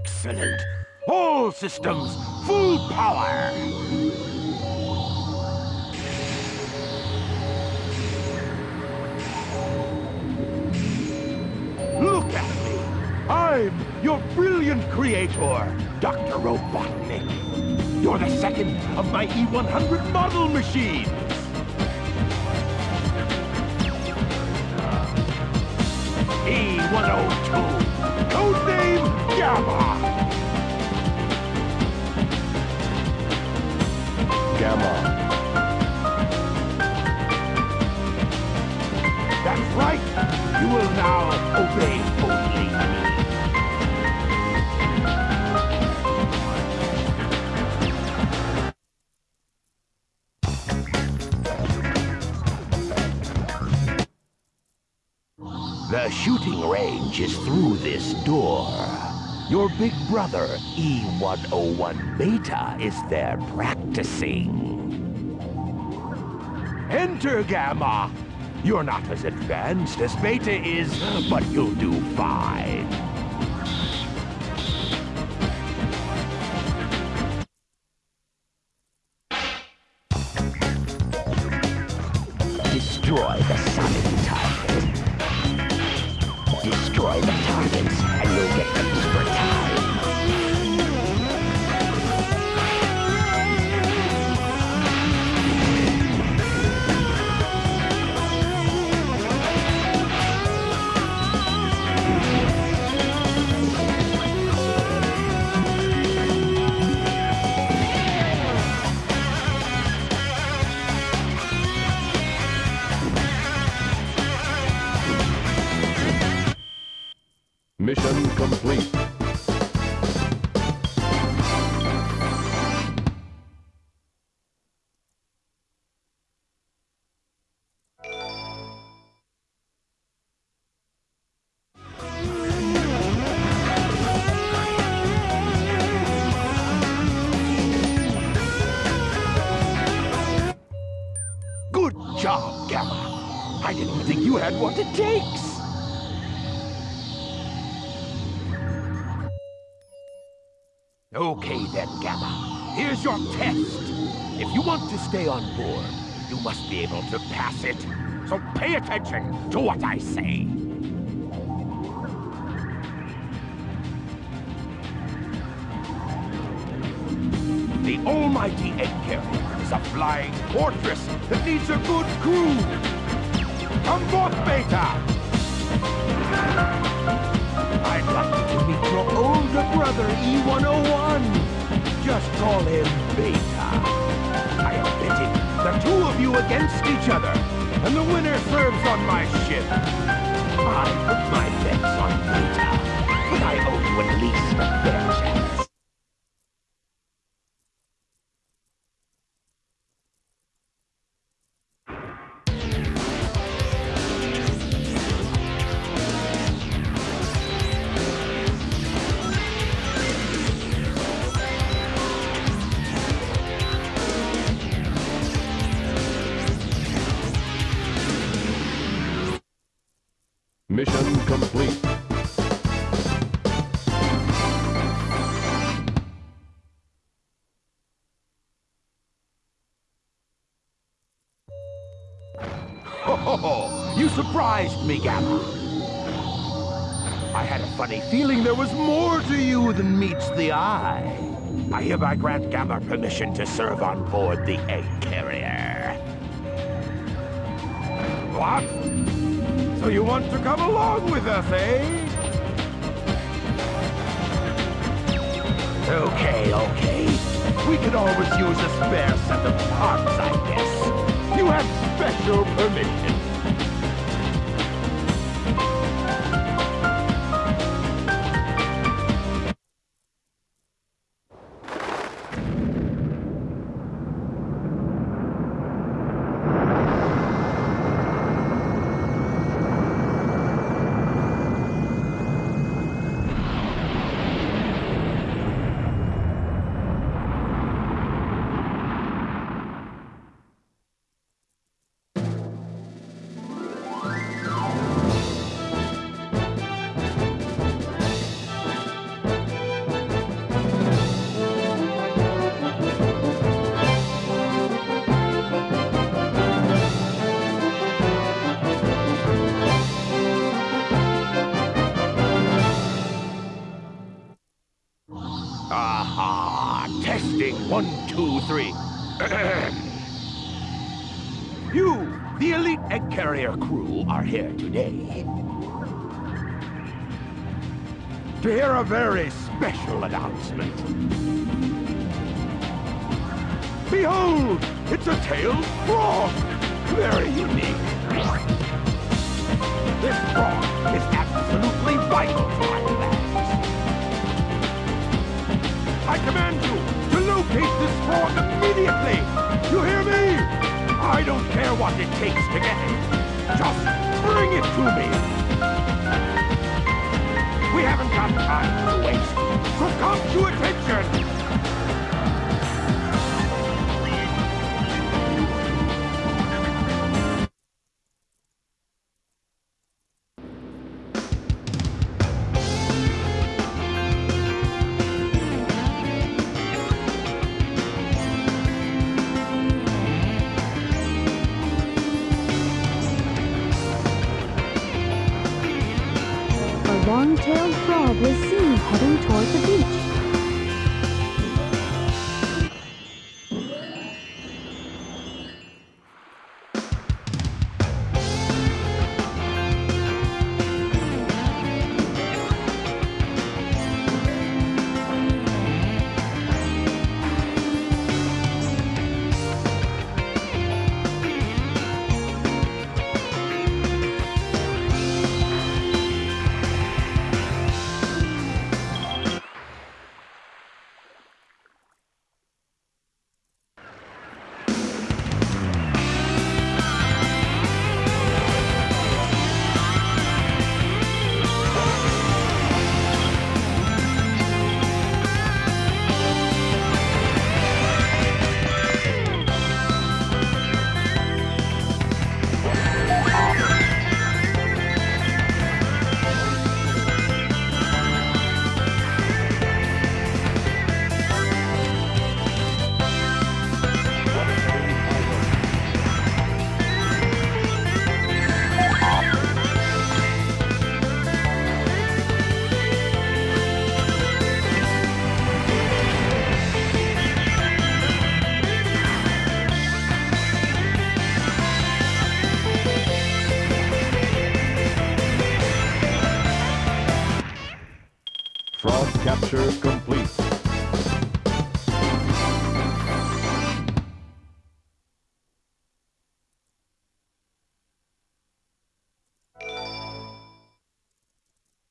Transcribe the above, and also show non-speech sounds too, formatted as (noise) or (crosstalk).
Excellent. All systems, full power. Look at me. I'm your brilliant creator, Dr. Robotnik. You're the second of my E100 model machines. E102, codename Gamma. Gamma. That's right. You will now obey only me. The shooting range is through this door. Your big brother, E101 Beta, is there practicing. Enter, Gamma! You're not as advanced as Beta is, but you'll do fine. Destroy the sonic target. Destroy the targets, didn't think you had what it takes. Okay then, Gamma. Here's your test. If you want to stay on board, you must be able to pass it. So pay attention to what I say. The almighty egg carrier is a flying fortress that needs a good crew. Come forth, Beta! I'd like you to meet your older brother, E101. Just call him Beta. I am betting the two of you against each other, and the winner serves on my ship. I put my bets on Beta, but I owe you at least a fair chance. Mission complete. You surprised me, Gamma. I had a funny feeling there was more to you than meets the eye. I hereby grant Gamma permission to serve on board the egg carrier. What? So you want to come along with us, eh? Okay, okay. We could always use a spare set of parts, I guess. You have special permission. Two, three. (clears throat) you, the elite egg carrier crew, are here today to hear a very special announcement. Behold, it's a tailed frog. Very unique. This frog is absolutely vital to my plans. I command you locate this frog immediately. You hear me? I don't care what it takes to get it. Just bring it to me. We haven't got time to waste. So come to attention. Long-tailed frog was seen heading toward the beach. capture complete.